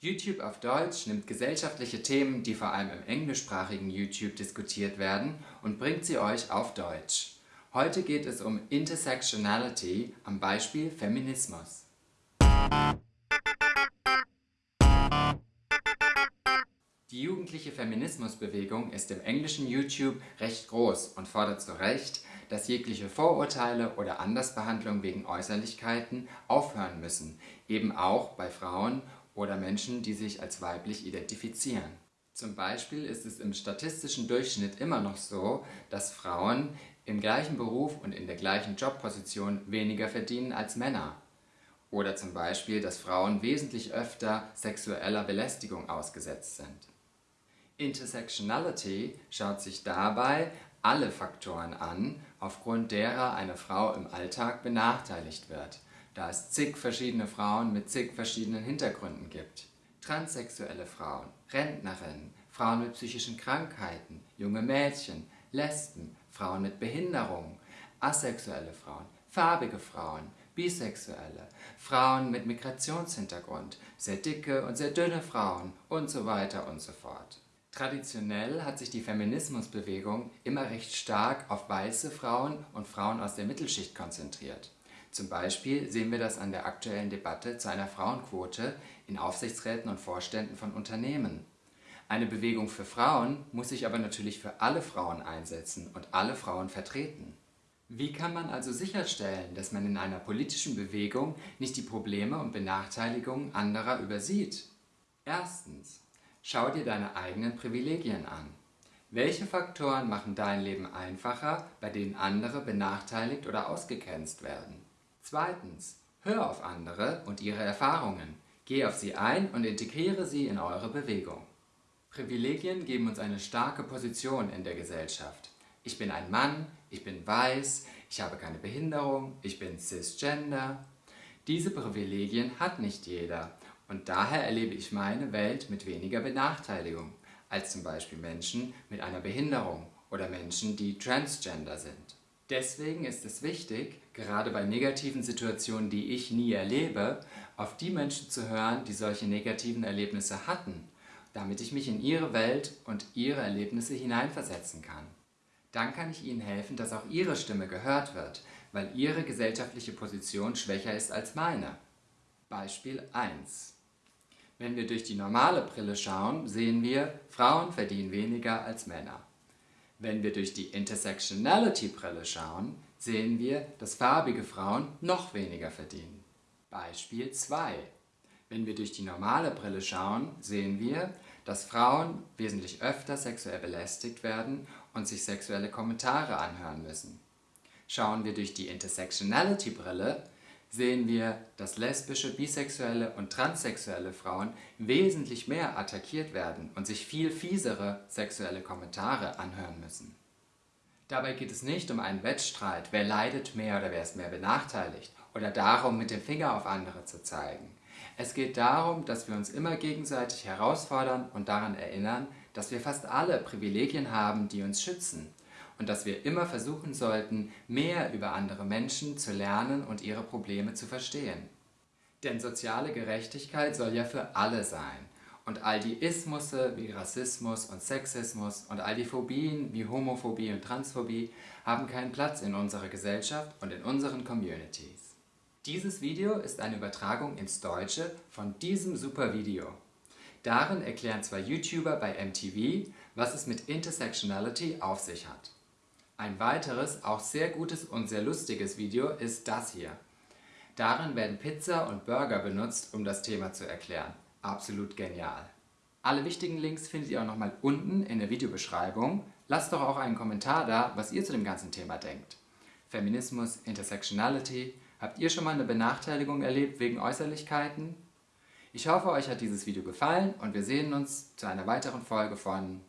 YouTube auf Deutsch nimmt gesellschaftliche Themen, die vor allem im englischsprachigen YouTube diskutiert werden, und bringt sie euch auf Deutsch. Heute geht es um Intersectionality am Beispiel Feminismus. Die jugendliche Feminismusbewegung ist im englischen YouTube recht groß und fordert zu Recht, dass jegliche Vorurteile oder Andersbehandlung wegen Äußerlichkeiten aufhören müssen, eben auch bei Frauen oder Menschen, die sich als weiblich identifizieren. Zum Beispiel ist es im statistischen Durchschnitt immer noch so, dass Frauen im gleichen Beruf und in der gleichen Jobposition weniger verdienen als Männer. Oder zum Beispiel, dass Frauen wesentlich öfter sexueller Belästigung ausgesetzt sind. Intersectionality schaut sich dabei alle Faktoren an, aufgrund derer eine Frau im Alltag benachteiligt wird da es zig verschiedene Frauen mit zig verschiedenen Hintergründen gibt. Transsexuelle Frauen, Rentnerinnen, Frauen mit psychischen Krankheiten, junge Mädchen, Lesben, Frauen mit Behinderungen, asexuelle Frauen, farbige Frauen, Bisexuelle, Frauen mit Migrationshintergrund, sehr dicke und sehr dünne Frauen und so weiter und so fort. Traditionell hat sich die Feminismusbewegung immer recht stark auf weiße Frauen und Frauen aus der Mittelschicht konzentriert. Zum Beispiel sehen wir das an der aktuellen Debatte zu einer Frauenquote in Aufsichtsräten und Vorständen von Unternehmen. Eine Bewegung für Frauen muss sich aber natürlich für alle Frauen einsetzen und alle Frauen vertreten. Wie kann man also sicherstellen, dass man in einer politischen Bewegung nicht die Probleme und Benachteiligungen anderer übersieht? Erstens. Schau dir deine eigenen Privilegien an. Welche Faktoren machen dein Leben einfacher, bei denen andere benachteiligt oder ausgegrenzt werden? Zweitens, hör auf andere und ihre Erfahrungen. Geh auf sie ein und integriere sie in eure Bewegung. Privilegien geben uns eine starke Position in der Gesellschaft. Ich bin ein Mann, ich bin weiß, ich habe keine Behinderung, ich bin cisgender. Diese Privilegien hat nicht jeder und daher erlebe ich meine Welt mit weniger Benachteiligung als zum Beispiel Menschen mit einer Behinderung oder Menschen, die transgender sind. Deswegen ist es wichtig, gerade bei negativen Situationen, die ich nie erlebe, auf die Menschen zu hören, die solche negativen Erlebnisse hatten, damit ich mich in ihre Welt und ihre Erlebnisse hineinversetzen kann. Dann kann ich ihnen helfen, dass auch ihre Stimme gehört wird, weil ihre gesellschaftliche Position schwächer ist als meine. Beispiel 1 Wenn wir durch die normale Brille schauen, sehen wir, Frauen verdienen weniger als Männer. Wenn wir durch die Intersectionality-Brille schauen, sehen wir, dass farbige Frauen noch weniger verdienen. Beispiel 2. Wenn wir durch die normale Brille schauen, sehen wir, dass Frauen wesentlich öfter sexuell belästigt werden und sich sexuelle Kommentare anhören müssen. Schauen wir durch die Intersectionality-Brille, sehen wir, dass lesbische, bisexuelle und transsexuelle Frauen wesentlich mehr attackiert werden und sich viel fiesere sexuelle Kommentare anhören müssen. Dabei geht es nicht um einen Wettstreit, wer leidet mehr oder wer ist mehr benachteiligt, oder darum, mit dem Finger auf andere zu zeigen. Es geht darum, dass wir uns immer gegenseitig herausfordern und daran erinnern, dass wir fast alle Privilegien haben, die uns schützen und dass wir immer versuchen sollten, mehr über andere Menschen zu lernen und ihre Probleme zu verstehen. Denn soziale Gerechtigkeit soll ja für alle sein. Und all die Ismusse wie Rassismus und Sexismus und all die Phobien wie Homophobie und Transphobie haben keinen Platz in unserer Gesellschaft und in unseren Communities. Dieses Video ist eine Übertragung ins Deutsche von diesem super Video. Darin erklären zwei YouTuber bei MTV, was es mit Intersectionality auf sich hat. Ein weiteres, auch sehr gutes und sehr lustiges Video ist das hier. Darin werden Pizza und Burger benutzt, um das Thema zu erklären. Absolut genial. Alle wichtigen Links findet ihr auch nochmal unten in der Videobeschreibung. Lasst doch auch einen Kommentar da, was ihr zu dem ganzen Thema denkt. Feminismus, Intersectionality, habt ihr schon mal eine Benachteiligung erlebt wegen Äußerlichkeiten? Ich hoffe, euch hat dieses Video gefallen und wir sehen uns zu einer weiteren Folge von